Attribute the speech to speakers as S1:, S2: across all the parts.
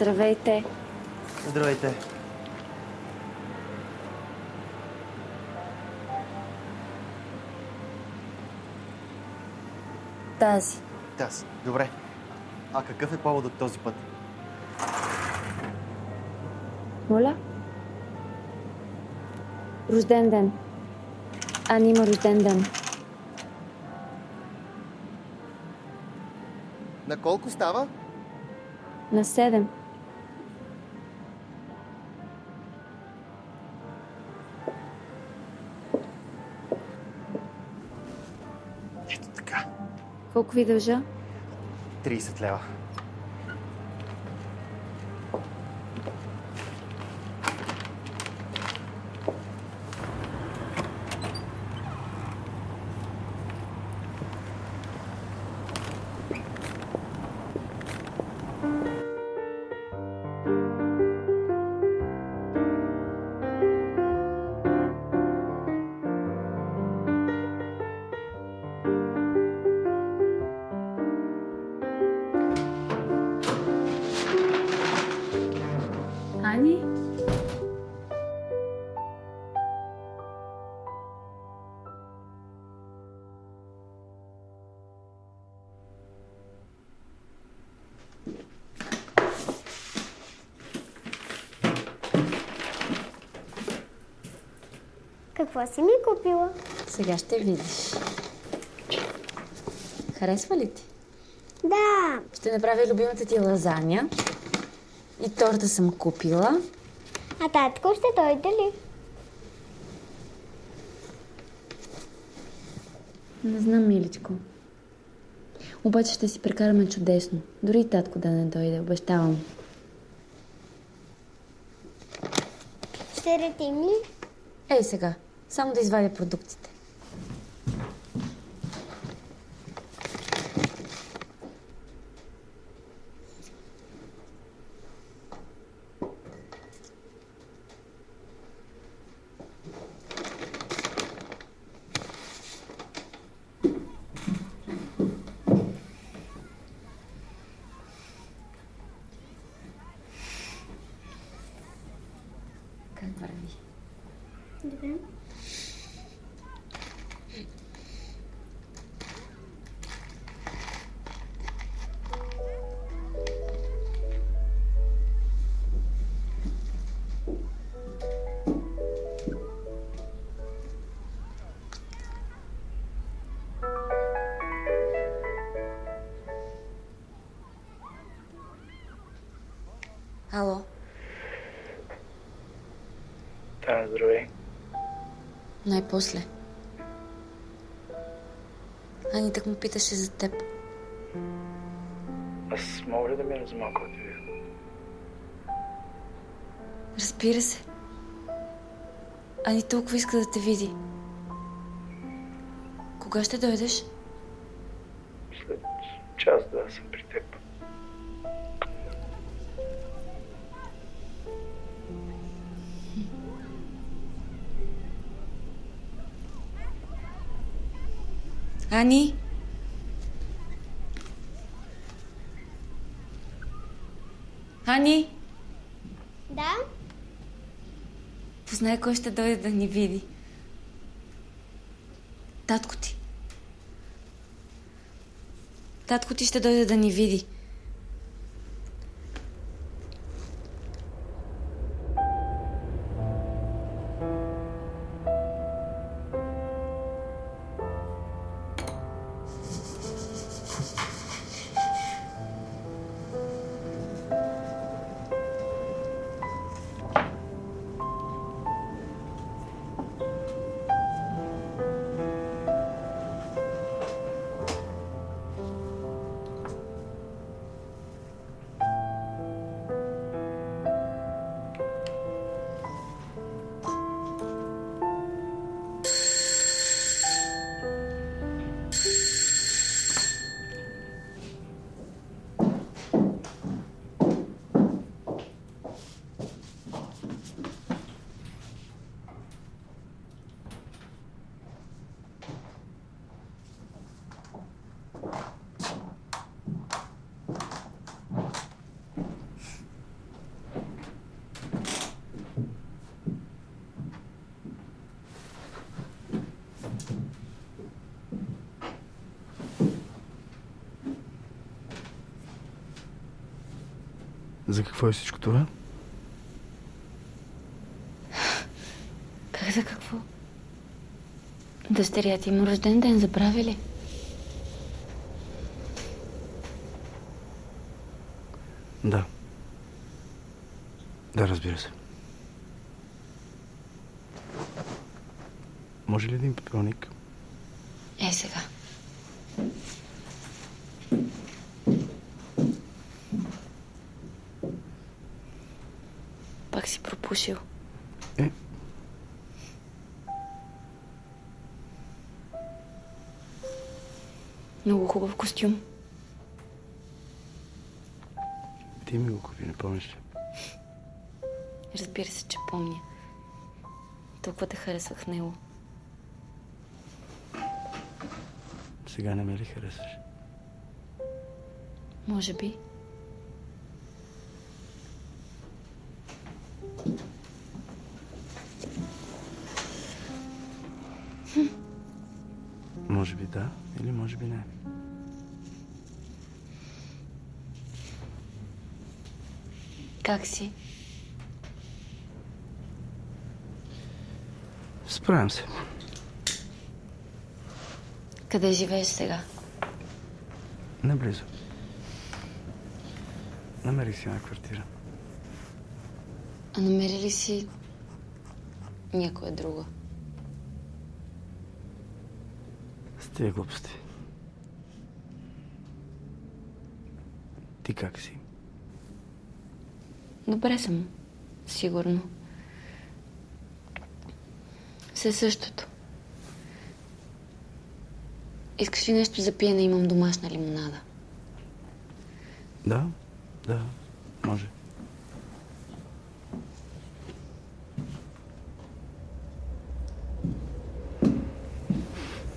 S1: Здравейте.
S2: Здравейте.
S1: Тази.
S2: Таз. Добре. А какъв е поводът този път?
S1: Моля? Рожден ден. Ани има рожден ден.
S2: На колко става?
S1: На 7. Колко ви дължа?
S2: 30 лева.
S3: Какво си ми купила?
S1: Сега ще видиш. Харесва ли ти?
S3: Да,
S1: Ще направя любимата ти лазаня. И торта съм купила.
S3: а татко ще дойде ли?
S1: Не знам, миличко. Обаче ще си прекараме чудесно. Дори и татко да не дойде, обещавам.
S3: Ще ретим ли?
S1: Ей сега, само да извадя продуктите. Най-после. Ани так му питаше за теб.
S4: Аз мога ли да мина за малко да те видя?
S1: Разбира се. Ани толкова иска да те види. Кога ще дойдеш?
S4: След час-два съм при теб.
S1: Ани? Ани?
S3: Да?
S1: Познай кой ще дойде да ни види. Татко ти. Татко ти ще дойде да ни види.
S4: За какво е всичко това?
S1: Как за какво? Дъщеря ти има рожден ден, забрави ли?
S4: Да. Да, разбира се. Може ли един пепелник?
S1: Е, сега. Пак си пропушил.
S4: Е,
S1: Много хубав костюм.
S4: ти ми го купи, не помниш ли?
S1: Разбира се, че помня. Толкова те харесвах в него.
S4: Сега не ме ли харесваш?
S1: Може би.
S4: Може би да, или може би не.
S1: Как си?
S4: Справям се.
S1: Къде живееш сега?
S4: Наблизо. Намерих си една квартира.
S1: А намери ли си някоя друга?
S4: С тия глупости. Ти как си?
S1: Добре съм. Сигурно. Все същото. Искаш ли нещо за пиене? Имам домашна лимонада.
S4: Да, да, може.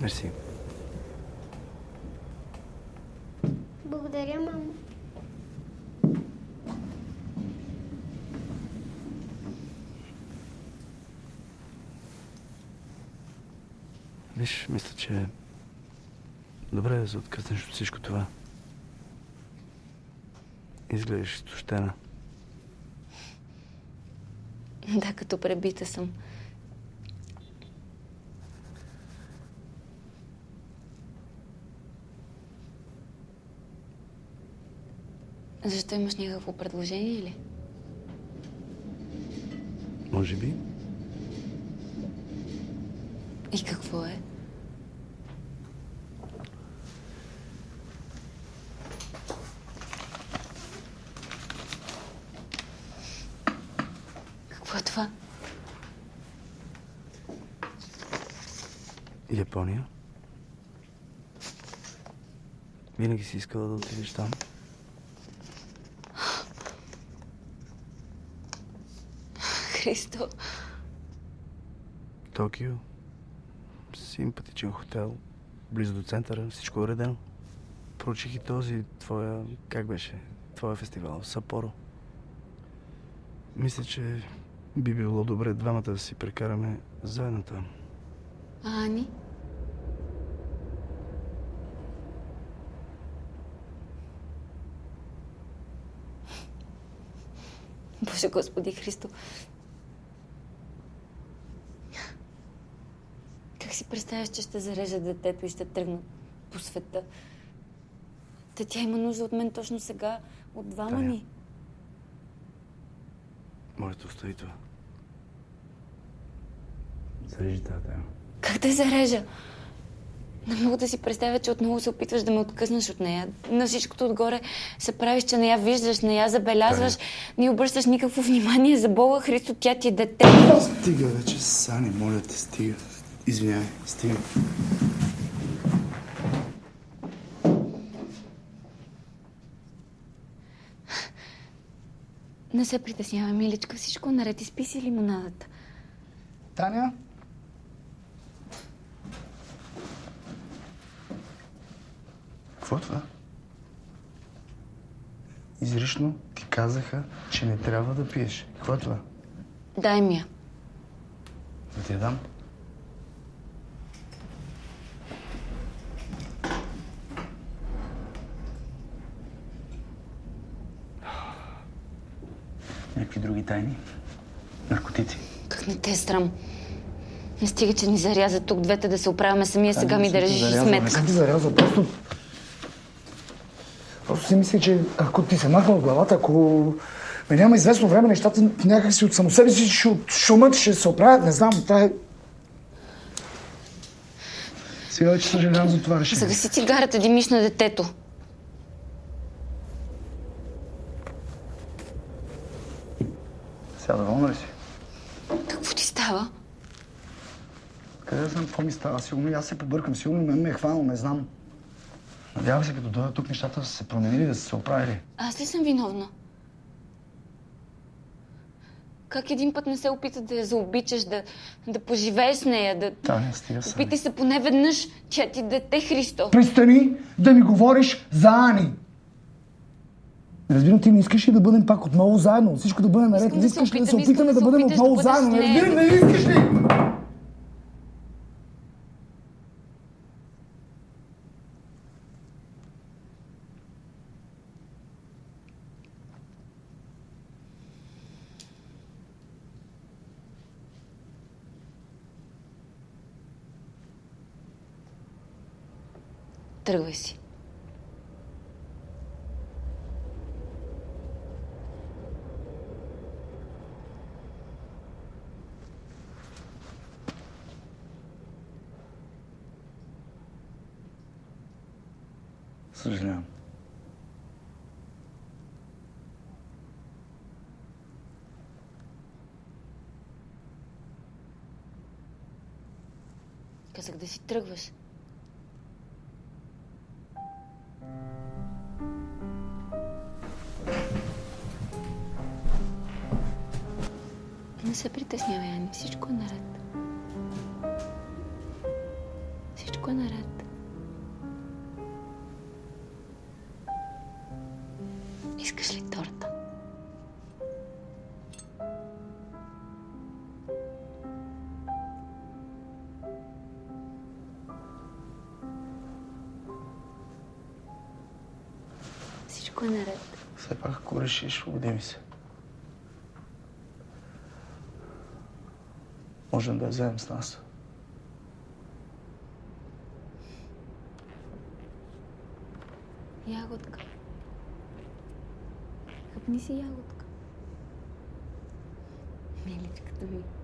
S4: Мерси. Виж, мисля, че е добре да се откъснеш от всичко това. Изглеждаш изтощена.
S1: Да, като пребита съм. Защо имаш някакво предложение или?
S4: Може би.
S1: И? Какво е това?
S4: Япония. Винаги си искала да отидеш там.
S1: Христо,
S4: Токио. Симпатичен хотел. Близо до центъра. Всичко е уредено. Проучих и този твоя... Как беше? Твоя фестивал. Сапоро. Мисля, че би било добре двамата да си прекараме заедно там.
S1: а Ани? Боже Господи Христо. Как си представяш, че ще зарежа детето и ще тръгна по света? Та тя има нужда от мен точно сега, от двама
S4: Таня.
S1: ни.
S4: Може да остави това. Зарежи тази тема.
S1: Как да зарежа? Не мога да си представя, че отново се опитваш да ме откъснеш от нея. На всичкото отгоре се правиш, че не я виждаш, не я забелязваш, не й обръщаш никакво внимание за Бога Христо, тя ти е дете.
S4: Стига вече, Сани, моля те, стига. Извинявай, стига.
S1: Не се притеснявай, миличка, всичко е наред. Изпи си лимонадата.
S4: Таня? Какво е това? Изрично ти казаха, че не трябва да пиеш. Какво е това?
S1: Дай ми я.
S4: Да ти я дам? Някакви други тайни? Наркотици?
S1: Как не те е срам? Не стига, че ни заряза тук двете да се оправяме самия сега ми да решиш и
S5: Не
S1: сметка.
S5: съм ти зарязал, просто... Просто си мисля, че ако ти се махна от главата, ако ме няма известно време, нещата някак си от само себе си ще от шумът ще се оправят, не знам, това е... Сега вече съжалявам за това решение.
S1: Загаси цигарата, димиш на детето.
S5: Сега доволна ли си?
S1: Какво ти става?
S5: Къде знам какво ми става? Сигурно и аз се побъркам, сигурно мен ме е хванал, не знам. Надявам се, като дойда тук, нещата са се променили, да са се оправили.
S1: Аз ли съм виновна? Как един път не се опита да я заобичаш, да, да поживееш с нея, да...
S5: Таня, стига са.
S1: Опитай се поне веднъж, че ти дете Христо.
S5: Пристани да ми говориш за Ани. Разбирам, ти не искаш ли да бъдем пак отново заедно? Всичко да бъде наред.
S1: Искам
S5: Не
S1: да
S5: искаш да се опитаме
S1: да
S5: да
S1: се
S5: бъдем
S1: да
S5: отново заедно? Не разбирам, не искаш ли?
S1: Тръгвай си.
S5: Съжалявам.
S1: Казах да си тръгваш. Не се притеснявай, Ани. Всичко е наред. Всичко е наред. Искаш ли торта? Всичко е наред.
S5: Все пак, ако решиш, уди ми се. Можем да я вземем с нас.
S1: Ягодка. Хъпни си ягодка. Миличката ми.